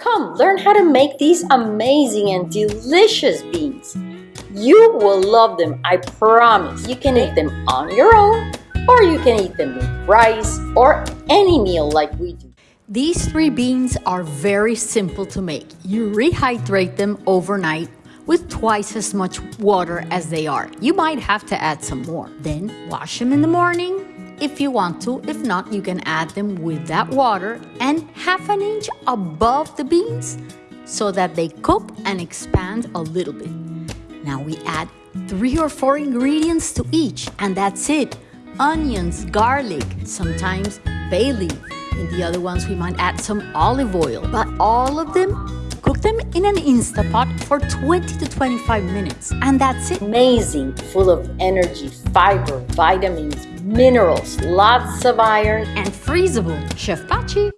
Come, learn how to make these amazing and delicious beans. You will love them, I promise. You can eat them on your own, or you can eat them with rice or any meal like we do. These three beans are very simple to make. You rehydrate them overnight with twice as much water as they are. You might have to add some more. Then wash them in the morning if you want to. If not, you can add them with that water and half an inch above the beans so that they cook and expand a little bit. Now we add three or four ingredients to each and that's it. Onions, garlic, sometimes bay leaf. In the other ones we might add some olive oil. But all of them Cook them in an Instapot for 20 to 25 minutes and that's it. Amazing, full of energy, fiber, vitamins, minerals, lots of iron. And freezable. Chef Pachi.